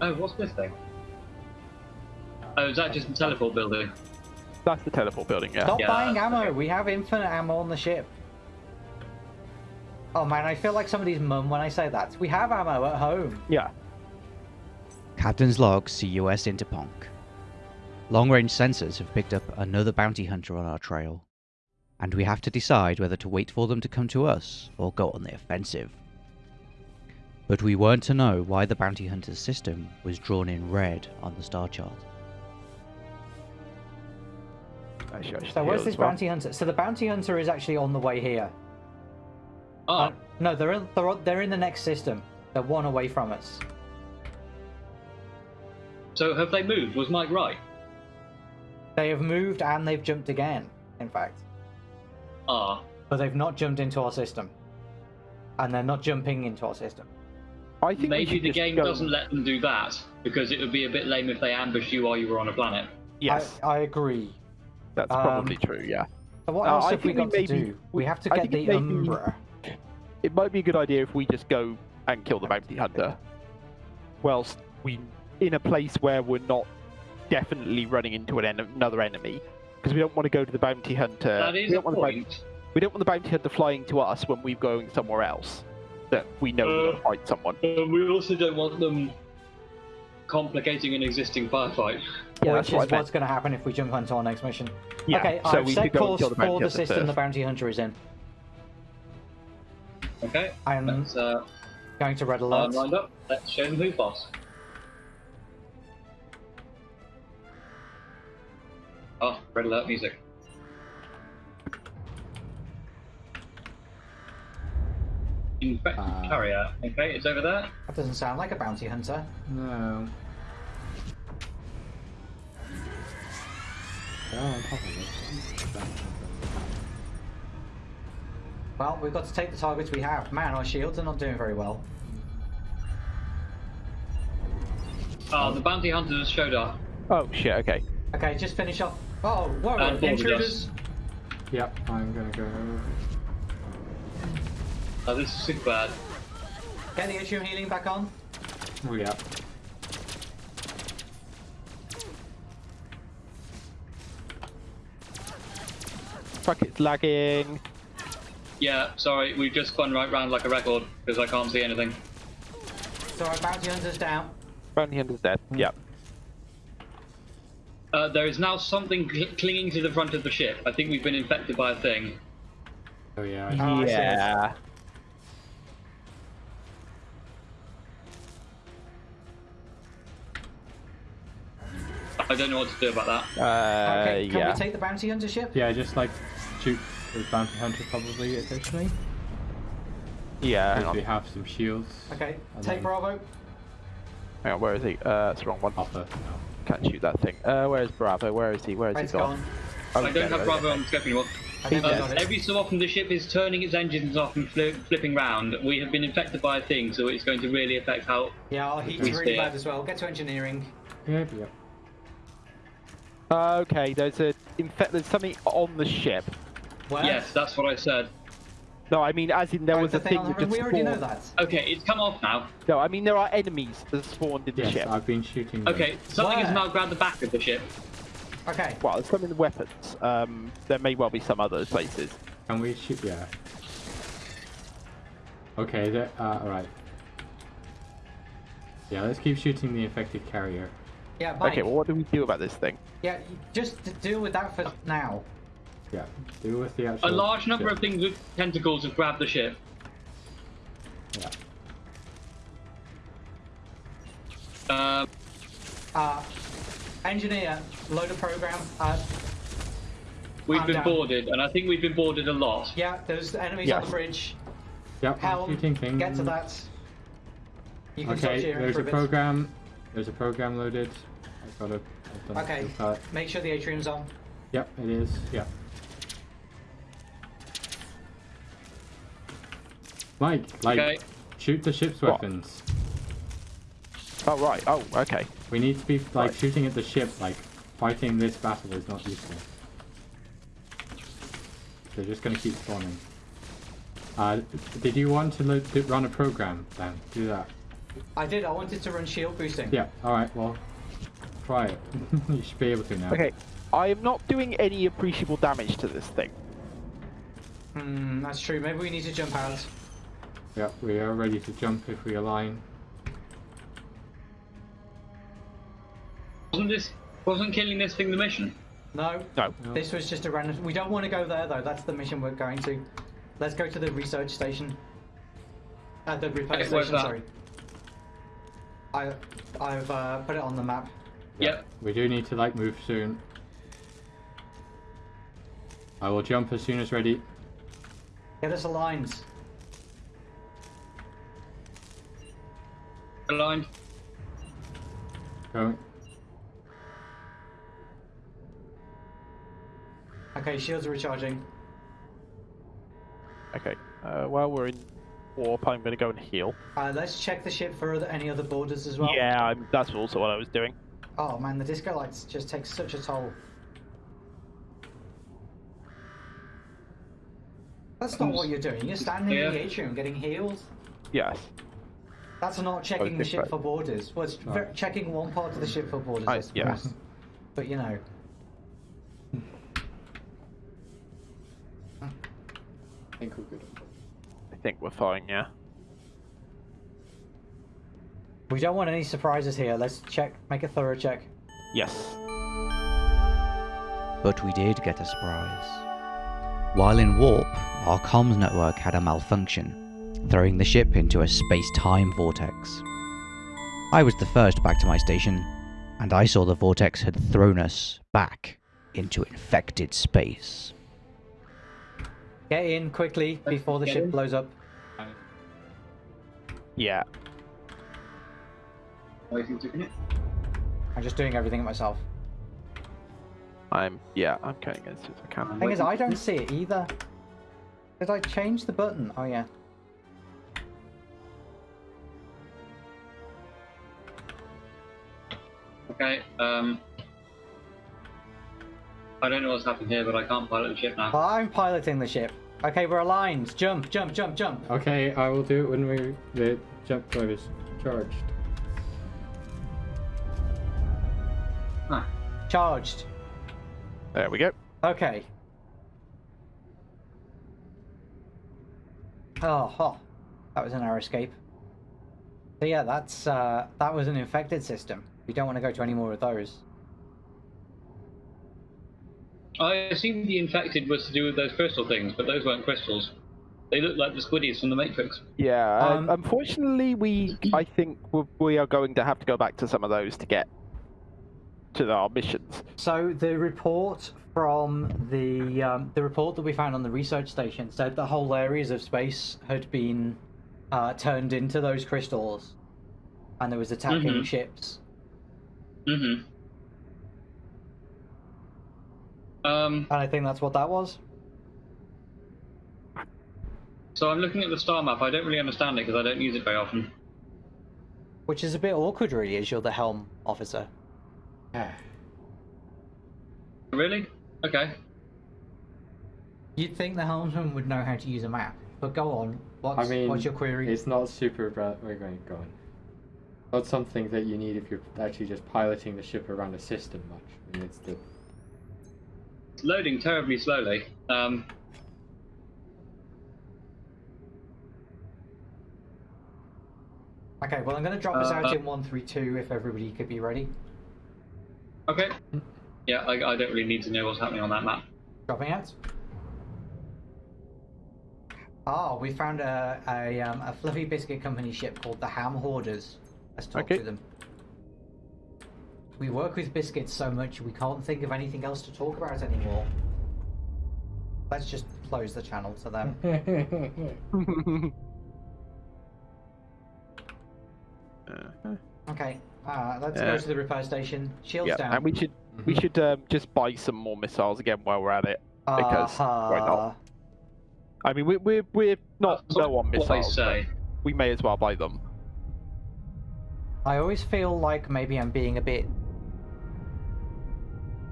Oh, what's this thing? Oh, is that just a teleport building? That's the teleport building, yeah. Stop Yeah, buying ammo. okay. We have infinite ammo on the ship. Oh man, I feel like somebody's mum when I say that. We have ammo at home. Yeah. Captain's log, CUS Interponk. Long range sensors have picked up another bounty hunter on our trail, and we have to decide whether to wait for them to come to us or go on the offensive. But we weren't to know why the bounty hunter's system was drawn in red on the star chart. Actually, So where's this well. bounty hunter? So the bounty hunter is actually on the way here. Oh, Uh, no, they're in, they're they're in the next system. They're one away from us. so have they moved? Was Mike right? They have moved and they've jumped again. In fact, Ah, but they've not jumped into our system, and they're not jumping into our system. I think maybe the game go- doesn't let them do that because it would be a bit lame if they ambushed you while you were on a planet. Yes, I, I agree. that's um, probably true. Yeah. So what Uh, else I have we think we got to do? We have to get the maybe- Umbra. It might be a good idea if we just go and kill the bounty hunter, whilst we in a place where we're not definitely running into an en- another enemy, because we don't want to go to the bounty hunter. that we don't want the bounty- point. we don't want the bounty hunter flying to us when we're going somewhere else that we know we're Uh, going to fight someone. Um, we also don't want them complicating an existing firefight. Yeah, which that's is what what's going to happen if we jump onto our next mission. Yeah, okay, so I've we set could go course the for the system first. the bounty hunter is in. Okay, I'm uh, going to red line alert. lined up. Let's show them who's boss. Oh, red alert music. Infected Uh. carrier. Okay, it's over there. That doesn't sound like a bounty hunter. No. They're on top of it. Well, we've got to take the targets we have. Man, our shields are not doing very well. Oh, the bounty hunters showed up. Oh shit! Okay. Okay, just finish off. Oh, whoa, And boarded intruders! Yep, I'm gonna go. Oh, this is super bad. Get the atrium healing back on. Oh, yeah. Fuck! It's lagging. Yeah, sorry, we've just spun right round like a record because I can't see anything. So our bounty hunter's down. Bounty hunter's dead. Yeah. Uh, there is now something cl- clinging to the front of the ship. I think we've been infected by a thing. Oh, yeah. I Oh, see yeah. I don't know what to do about that. Uh, Okay, can yeah. we take the bounty hunter ship? Yeah, just like shoot the bounty hunter probably officially. Yeah. Because we have some shields. Okay, take then- Bravo. Hang on. Where is he? Uh, it's the wrong one. Alpha. No. Can't shoot that thing. Uh, where is Bravo? Where is he? Where is Red's he gone? gone. Oh, I don't we have Bravo yeah. on the scope anymore. I think we Uh, every so often the ship is turning its engines off and fli flipping round. We have been infected by a thing, so it's going to really affect how. Yeah, our heat's really bad as well. Get to engineering. Yep, yep. Uh, okay. There's a. In fact, there's something on the ship. Where? Yes, that's what I said. No, I mean, as in there Oh, was the a thing on that the- just We already know that. Okay, it's come off now. No, I mean there are enemies that spawned in the Yes, ship. I've been shooting. them. Okay, something has Where? now grabbed the back of the ship. Okay. Well, there's some in the weapons. Um, there may well be some other places. Can we shoot? Yeah. Okay, that. Uh, alright. Yeah, let's keep shooting the infected carrier. Yeah, Mike. Okay, well, what do we do about this thing? Yeah, just to deal with that for now. Yeah, deal with the actual. A large number ship. of things with tentacles have grabbed the ship. Yeah. Um, Uh, engineer, load a program. Uh, we've I'm been down. boarded, and I think we've been boarded a lot. yeah, there's enemies on the bridge. Yep, I'm Helm, shooting things. get to that. You can Okay, there's for a a bit. program. There's a program loaded. I've got a. I've done Okay, skill palette. make sure the atrium's on. Yep, it is. Yep. Mike, like, Okay. shoot the ship's What? weapons. Oh right. Oh, okay. We need to be like Right. shooting at the ship. Like, fighting this battle is not useful. They're just gonna keep spawning. Uh, did you want to lo- to run a program then? Do that. I did. I wanted to run shield boosting. Yeah, alright, well, try it. you should be able to now. Okay, I am not doing any appreciable damage to this thing. Hmm, that's true. Maybe we need to jump out. Yeah, we are ready to jump if we align. Wasn't this wasn't killing this thing the mission? No. No. No. This was just a random. We don't want to go there though. That's the mission we're going to. Let's go to the research station. Uh, the repair Okay, station. Sorry. I, I've uh, put it on the map. Yep. We do need to, like, move soon. I will jump as soon as ready. Get us aligned. Aligned. Going. Okay, shields are recharging. Okay, uh, while we're in warp, I'm going to go and heal. Uh, let's check the ship for other, any other borders as well. Yeah, I'm, that's also what I was doing. Oh man, the disco lights just take such a toll. That's not what you're doing. You're standing in the atrium getting healed. Yes. That's not checking the ship different. for borders. Well, it's ver- Oh. checking one part of the ship for borders, I I- suppose. yeah. But you know, I think we're good. I think we're fine, yeah. we don't want any surprises here. Let's check, make a thorough check. Yes. But we did get a surprise. While in warp, our comms network had a malfunction, throwing the ship into a space-time vortex. I was the first back to my station, and I saw the vortex had thrown us back into infected space. Get in quickly before the Get ship in. blows up. Yeah. Waiting to connect. I'm just doing everything myself. I'm, yeah, I'm cutting as soon as I can. Thing is, I don't see it either. Did I change the button? Oh yeah. Okay. Um. I don't know what's happened here, but I can't pilot the ship now. I'm piloting the ship. Okay, we're aligned. Jump, jump, jump, jump. Okay, I will do it when we the jump drive is charged. Huh. Charged. There we go. Okay. Oh, oh, that was an air escape. So yeah, that's uh, that was an infected system. We don't want to go to any more of those. I assumed the infected was to do with those crystal things, but those weren't crystals. They look like the squiddies from the Matrix. Yeah, uh, Um, unfortunately, we, I think we we are going to have to go back to some of those to get to our missions. So the report from the um, the report that we found on the research station said that whole areas of space had been uh, turned into those crystals, and there was attacking Mhm. ships. Mm-hmm. Um. And I think that's what that was. So I'm looking at the star map. I don't really understand it because I don't use it very often. Which is a bit awkward, really, as you're the helm officer. Yeah. Really? Okay. You'd think the helmsman would know how to use a map, but go on. What's, I mean, what's your query? It's not super. Bra- we're going go on. Not something that you need if you're actually just piloting the ship around a system much. I mean, it's the It's loading terribly slowly. Um. Okay, well, I'm going to drop us out Uh, in 132 if everybody could be ready. Okay. Yeah, I, I don't really need to know what's happening on that map. Dropping out. Oh, we found a, a, um, a fluffy biscuit company ship called the Ham Hoarders. Let's talk Okay. to them. We work with biscuits so much we can't think of anything else to talk about anymore. Let's just close the channel to them. Uh, Okay, uh, let's Yeah. go to the repair station. Shields yeah, down. and we should we should um, just buy some more missiles again while we're at it. because why not? Uh, I mean, we, we're we're not That's low on missiles. say. We may as well buy them. I always feel like maybe I'm being a bit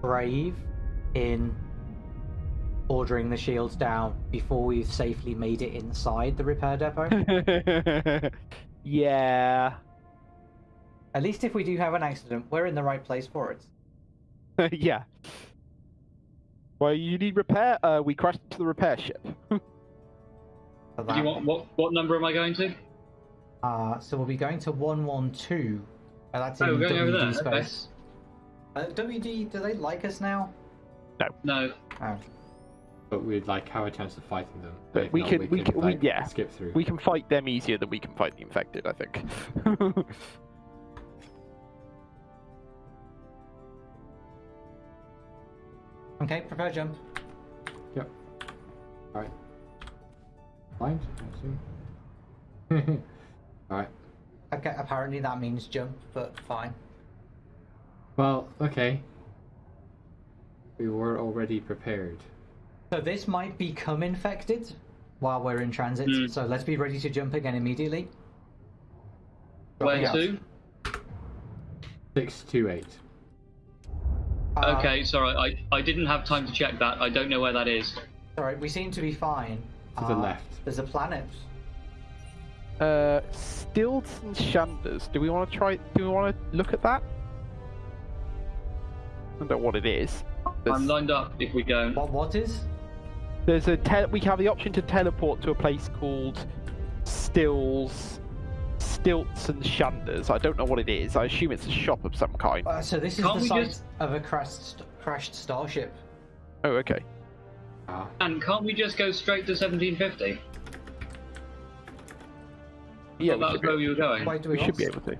brave in ordering the shields down before we've safely made it inside the repair depot. yeah, At least if we do have an accident, we're in the right place for it. yeah. Well, you need repair. Uh, we crashed into the repair ship. Do you want what? What number am I going to? Uh, so we'll be going to 112. Uh, that's in Oh, we're going over WD there, okay. Space. Uh, WD, do they like us now? No. Oh. But we'd like have a chance of fighting them. But we not, can- we can- we- like, yeah. skip through. We can fight them easier than we can fight the infected, I think. Okay, prepare jump. Yep. Alright. Blind, I assume. Alright. Okay, apparently that means jump, but fine. Well, okay. We were already prepared. So this might become infected while we're in transit, Hmm. so let's be ready to jump again immediately. Where Dropping to? 628. Uh, Okay, sorry, I, I didn't have time to check that. I don't know where that is. Sorry, we seem to be fine. To the Uh, left. There's a planet. uh, Stilts and Shanders. Do we want to try? Do we want to look at that? I don't know what it is. There's, I'm lined up if we go. What? What is? there's a te- we have the option to teleport to a place called Stills, Stilts and Shanders. I don't know what it is. I assume it's a shop of some kind. Uh, so this is Can't the we site just- of a crashed crashed starship. Oh, okay. Ah, And can't we just go straight to 1750? Yeah, Well, we that's should, be, where we were going. Why do we we, should be able to.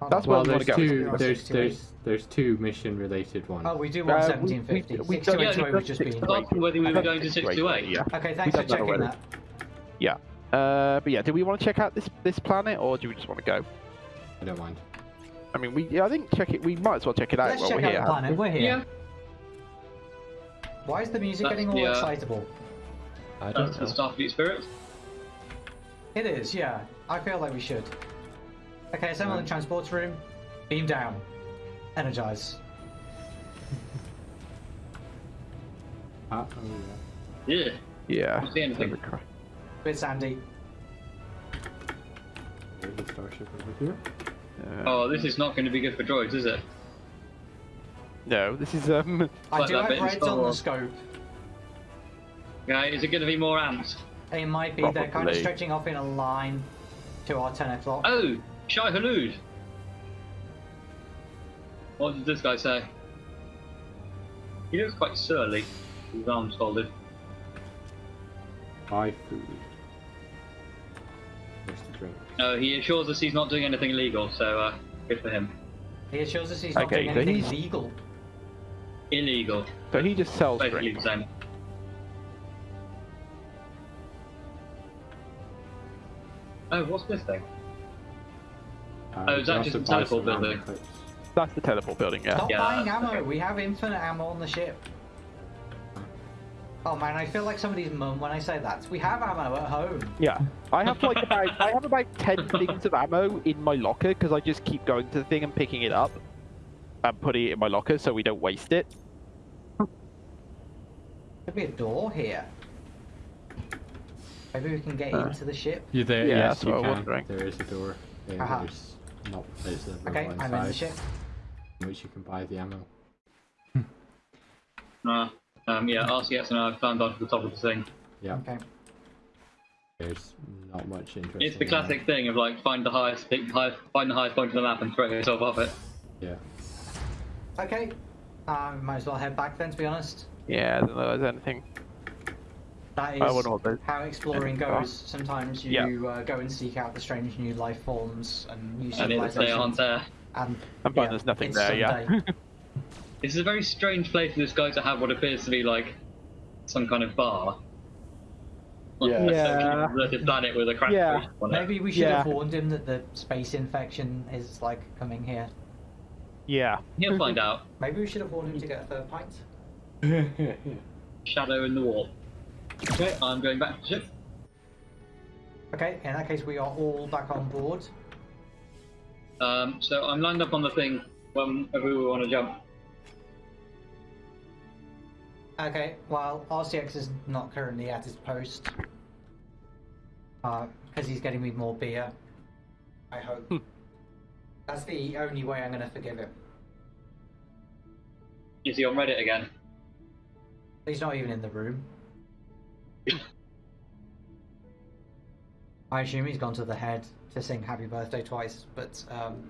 Hold That's on. where well, we wanna there's go. two. There's there's there's two mission related ones. Oh, we do Uh, want we- 1750. we- we Six don't- to eight yeah, we've we've just been. was asking whether we were going to 628. Yeah. Okay, thanks for We've that checking already. that. Uh, but yeah, do we want to check out this this planet, or do we just want to go? I don't mind. I mean, we yeah, I think check it. We might as well check it out Let's while check we're out here. the planet. We're here. Yeah, Why is the music That's getting all the, uh, excitable? I don't the know. Starfleet spirit. It is, yeah. I feel like we should. Okay, assemble in Right. transports room. Beam down. Energize. Ah, oh, yeah. Yeah. Yeah. Don't see anything. With Sandy. There's a starship over here. Uh, Oh, this is not going to be good for droids, is it? no, this is um. I Like do have bit in reds on the Wars. scope. Okay, is it going to be more ants? It might be. They're kind of stretching off in a line to our 10 o'clock. Oh, Shai Halud. What does this guy say? He looks quite surly. His arms folded. Buy food. Where's the drink? No, he assures us he's not doing anything illegal, so uh, good for him. He assures us he's not Okay, doing so anything he's- legal. Illegal. So he just sells Basically drink. the same. Oh, what's this thing? Uh, Oh, you is that just also a buy teleport building? That's the teleport building. Yeah. Stop Yeah, buying ammo. okay. We have infinite ammo on the ship. Oh man, I feel like somebody's mum when I say that. We have ammo at home. Yeah. I have like about I have about ten things of ammo in my locker because I just keep going to the thing and picking it up and putting it in my locker so we don't waste it. Could be a door here. Maybe we can get Uh, into the ship. You there? Yeah, yes, that's you what I was can. wondering. There is a door. There, Aha. There's not. There's a Okay, I'm in the ship. in which you can buy the ammo. Uh, um, yeah, RCS and I have climbed onto the top of the thing. Yeah, Okay. there's not much interest. It's the classic thing of like find the highest, pick, high, find the highest point of the map and throw yourself off it. Yeah. Okay. Uh, might as well head back then, to be honest. Yeah. I don't know if there's anything. That is I wonder what those- how exploring goes. Sometimes you Yeah. uh, go and seek out the strange new life forms and new And it's, they aren't civilizations. there. And, I'm yeah, there's nothing it's there. Yeah. This is a very strange place for this guy to have what appears to be like some kind of bar. On a Yeah. deserted planet with a crash Yeah. on it. Maybe we should have warned him that the space infection is like coming here. yeah. He'll find out. Maybe we should have warned him to get a third pint. Shadow in the wall. Okay, I'm going back to ship. Okay, in that case, we are all back on board. Um, so I'm lined up on the thing whenever we want to jump. Okay, well, RCX is not currently at his post. Because he's getting me more beer. I hope. That's the only way I'm going to forgive him. Is he on Reddit again? He's not even in the room. I assume he's gone to the head to sing happy birthday twice, but um,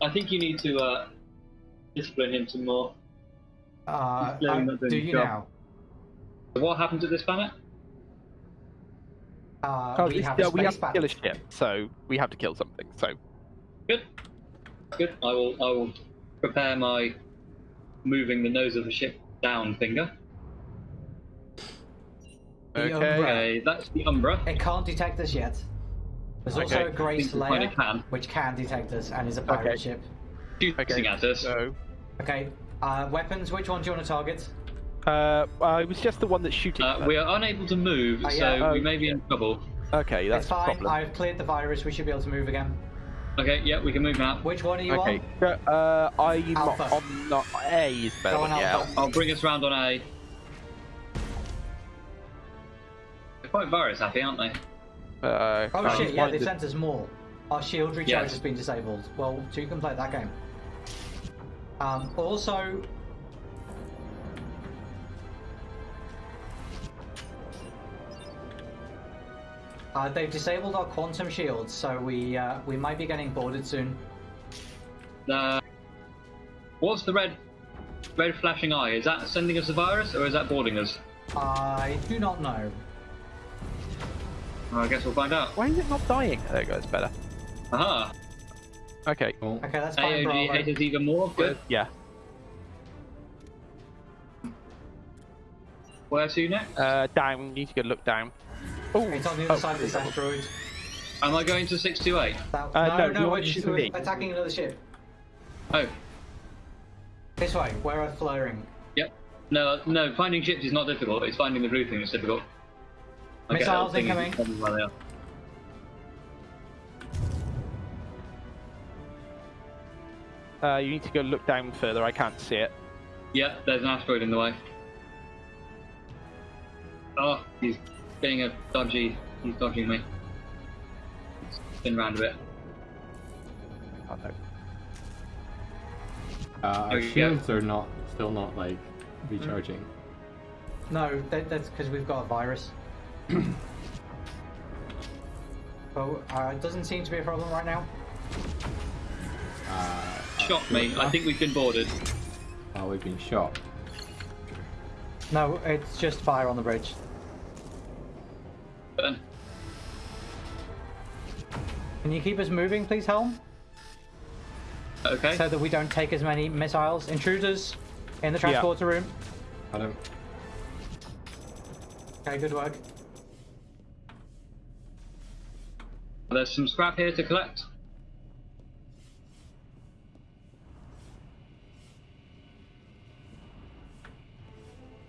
I think you need to uh, discipline him some more. uh, I- clearly not doing do you job. now? So what happened to this planet? Uh, Oh, we this- have a yeah, we have to kill a ship, so we have to kill something. So Good. Good. I will. I will prepare my moving the nose of the ship down finger. Okay. Okay, that's the Umbra. It can't detect us yet. There's also Okay. a Grey I think we Slayer, can. which can detect us and is a pirate Okay. ship. Shooting Okay, at us. so Okay, uh, weapons, which one do you want to target? uh, uh, it was just the one that's shooting. Uh, we are unable to move, Oh, so yeah. we Oh, may be in trouble. Okay, that's it's a fine, problem. I've cleared the virus, we should be able to move again. Okay, yeah, we can move now. Which one are you Okay, on? uh, I'm Alpha. on not A is better. Go than- yeah. I'll bring us round on A. They're quite virus happy, aren't they? Uh, Oh I shit, yeah, they to- sent us more. Our shield recharge Yes. has been disabled. Well, so you can play that game. Um, also, uh, they've disabled our quantum shields, so we uh, we might be getting boarded soon. Uh, what's the red, red flashing eye? Is that sending us a virus, or is that boarding us? I do not know. Well, I guess we'll find out. Why is it not dying? There it goes, better. Aha! Okay, Cool. Okay, that's fine, AOG Bravo. hate us even more. Good. yeah. Where to next? Uh, down. Need to go look down. Oh, It's on the other oh, side of this asteroid. Am I going to 628? That, Uh, no, no, no, you we're, want to shoot we're attacking another ship. Oh, This way, where are flaring? yep. No, no, finding ships is not difficult. It's finding the blue thing that's difficult. I Missiles that thing is incoming. the problem where they are. Uh, you need to go look down further. I can't see it. Yep, there's an asteroid in the way. Oh, he's being a dodgy. He's dodging me. Spin round a bit. Oh, no. Uh, our There go. shields are not still not like recharging. No, that, that's because we've got a virus. oh, uh, it doesn't seem to be a problem right now. Uh, Shot me. I think we've been boarded. oh, we've been shot. No, it's just fire on the bridge. Burn. Can you keep us moving, please, Helm? Okay. So that we don't take as many missiles. Intruders in the Yeah. transporter room. I don't. Okay, good work. There's some scrap here to collect.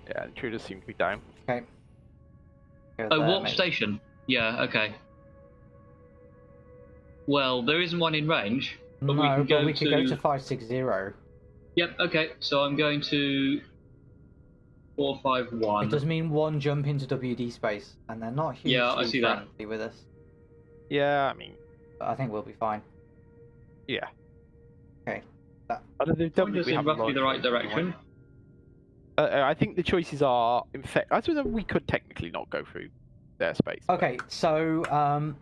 Yeah, intruders seem to be dying. Okay. Go Oh, there, warp mate. station. Yeah. Okay. Well, there isn't one in range, but no, we can but go we could to. go to 560. Yep. Okay. So I'm going to. Four five one. It does mean one jump into WD space, and they're not hugely Yeah, I see that. friendly with us. Yeah, I mean, But I think we'll be fine. yeah. Okay. I don't know, Point us we in have roughly the right direction. Uh, uh, I think the choices are, in fact, I suppose we could technically not go through their space. but- Okay, so um,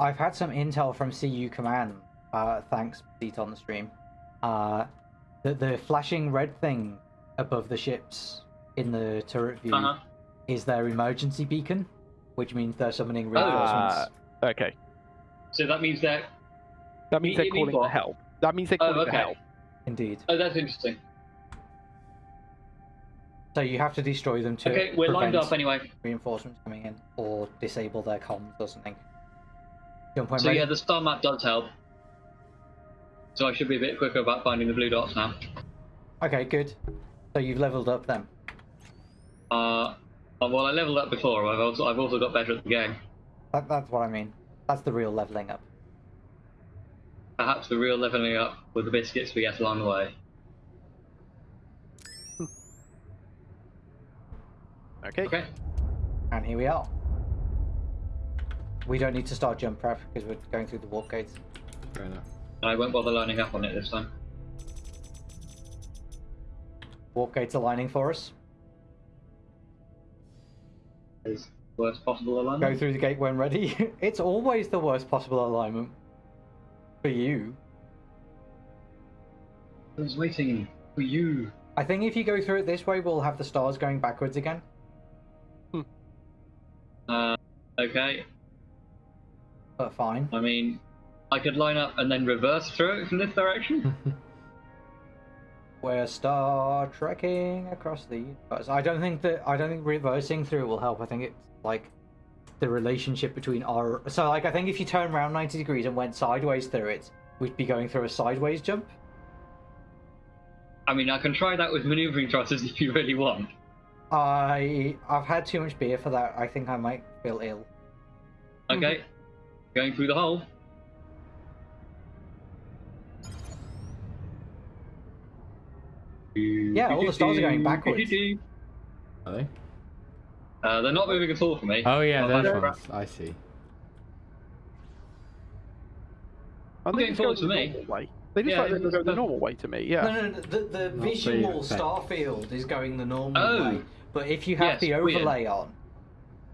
I've had some intel from CU Command. Uh, thanks, Pete, on the stream. Uh, the the flashing red thing above the ships in the turret view Uh huh. is their emergency beacon, which means they're summoning Oh. reinforcements. Uh, okay. So that means that. That means they're calling for help. That means they're Oh, calling for okay. help. Indeed. Oh, that's interesting. So you have to destroy them to Okay, we're lined up anyway. reinforcements coming in, or disable their comms or something. So ready? yeah, the star map does help. So I should be a bit quicker about finding the blue dots now. Okay, good. So you've leveled up then. Uh, uh, well, I leveled up before. I've also I've also got better at the game. That, that's what I mean. That's the real leveling up. Perhaps the real leveling up with the biscuits we get along the way. Okay. Okay. And here we are. we don't need to start jump prep because we're going through the warp gates. Fair enough. I won't bother lining up on it this time. Warp gates aligning for us. Is worst possible alignment? Go through the gate when ready. it's always the worst possible alignment for you. I was waiting for you. I think if you go through it this way, we'll have the stars going backwards again. Uh, okay. But fine. I mean, I could line up and then reverse through it from this direction. We're star trekking across the universe. I don't think that I don't think reversing through it will help. I think it's like the relationship between our so like I think if you turn around ninety degrees and went sideways through it, we'd be going through a sideways jump. I mean, I can try that with maneuvering thrusters if you really want. I I've had too much beer for that. I think I might feel ill. Okay. Going through the hole. Yeah, all the stars are going backwards. Are they? Uh, they're not moving at all for me. Oh yeah, Well, those they're- ones. I see. I getting think forwards it's for me. way. They just Yeah, like to it's- go the normal way to me. Yeah. No, no, no, the, the Not visual very effective. star field is going the normal Oh. way. But if you have Yes, the weird. overlay on,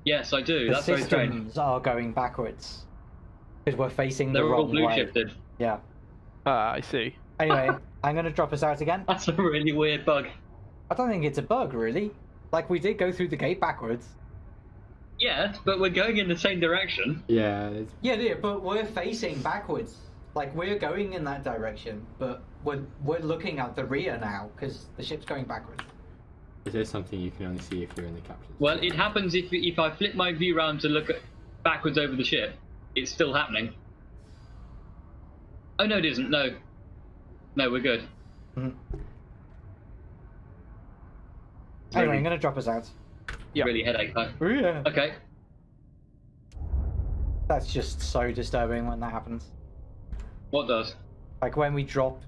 Yes, I do. the That's very strange. systems are going backwards. Because we're facing the They're all wrong blue way. shifted. Yeah. Ah, I see. Anyway, I'm going to drop us out again. That's a really weird bug. I don't think it's a bug, really. Like, we did go through the gate backwards. Yeah, but we're going in the same direction. Yeah, it's, Yeah, yeah, but we're facing backwards. Like, we're going in that direction, but we're, we're looking at the rear now, because the ship's going backwards. Is there something you can only see if you're in the captain's. Well, it happens if if I flip my view round to look at backwards over the ship. It's still happening. Oh no, it isn't. No, no, we're good. Mhm. Anyway, I'm going to drop us out. Yeah. Really headache though. Yeah. Okay. That's just so disturbing when that happens. What does? Like when we drop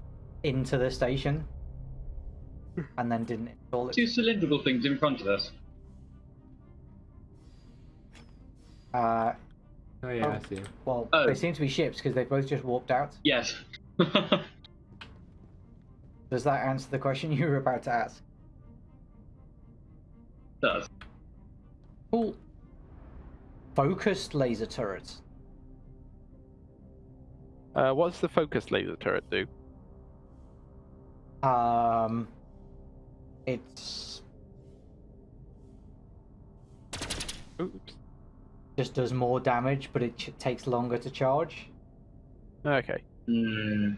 into the station and then didn't install Two it. cylindrical things in front of us. Uh, Oh yeah, I see. well, Oh. they seem to be ships because they both just warped out. Yes. Does that answer the question you were about to ask? does. Cool. Focused laser turrets. Uh, what's the focus laser turret do? Um, it's Oops. just does more damage, but it ch- takes longer to charge. Okay. Hmm.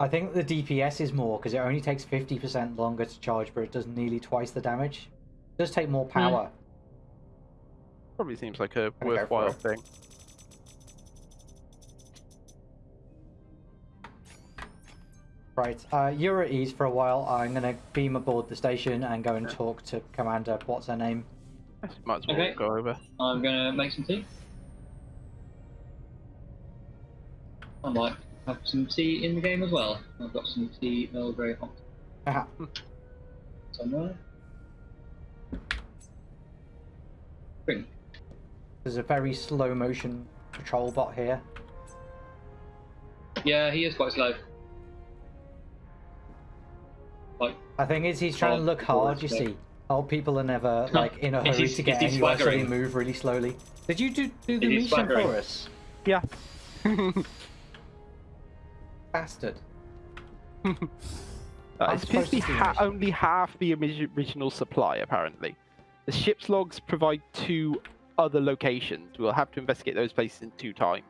I think the DPS is more because it only takes 50% longer to charge, but it does nearly twice the damage. It does take more power. Probably seems like a go for worthwhile it. thing. Right, uh, you're at ease for a while. I'm gonna beam aboard the station and go and talk to Commander. What's her name? Might as well Okay. go over. I'm gonna make some tea. I might have some tea in the game as well. I've got some tea Earl Grey hot Aha. somewhere. Drink. There's a very slow motion patrol bot here. Yeah, he is quite slow. I think is he's trying to Oh, look hard. You see, old people are never like in a hurry he- to get is he anywhere, so they move really slowly. Did you do, do the Is mission for us, Yeah. bastard? Uh, it's supposed to basically ha- only half the original supply, apparently. The ship's logs provide two other locations. We'll have to investigate those places in two times.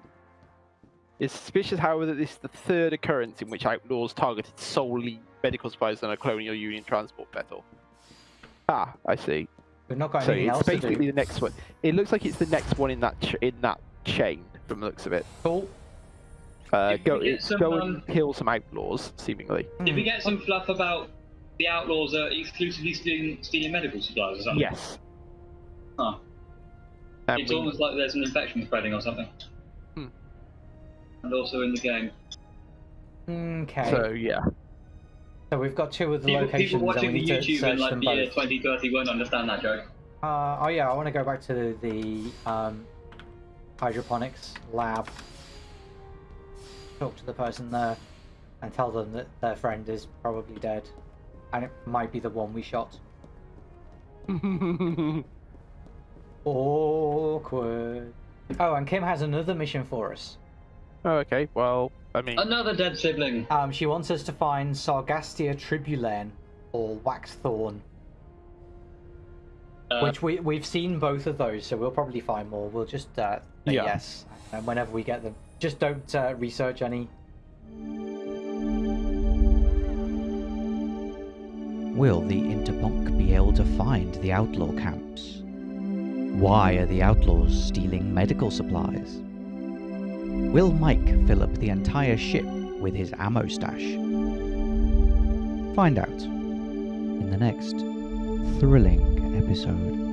It's suspicious, however, that this is the third occurrence in which outlaws targeted solely medical supplies on a colonial union transport vessel. Ah, I see. We've not got So anything it's else to basically do. the next one. It looks like it's the next one in that ch- in that chain, from the looks of it. Cool. Uh, go, get some, go um, and kill some outlaws, seemingly. did we get some fluff about the outlaws are exclusively stealing, stealing medical supplies or something? Yes. Huh. And it's we- almost like there's an infection spreading or something. And also in the game. Okay. So yeah. So, we've got two of the People, locations, people watching and we the need to YouTube search in like them the year both. 2030 won't understand that joke. Uh, oh yeah, I want to go back to the um, hydroponics lab. Talk to the person there and tell them that their friend is probably dead, and it might be the one we shot. Awkward. Oh, and Kim has another mission for us. Oh, okay. Well, I mean, Another dead sibling. Um, she wants us to find Sargastia tribulane or waxthorn, Uh, which we we've seen both of those, so we'll probably find more. We'll just uh, say Yeah. yes, and whenever we get them, just don't uh, research any. Will the Interponk be able to find the outlaw camps? Why are the outlaws stealing medical supplies? Will Mike fill up the entire ship with his ammo stash? Find out in the next thrilling episode.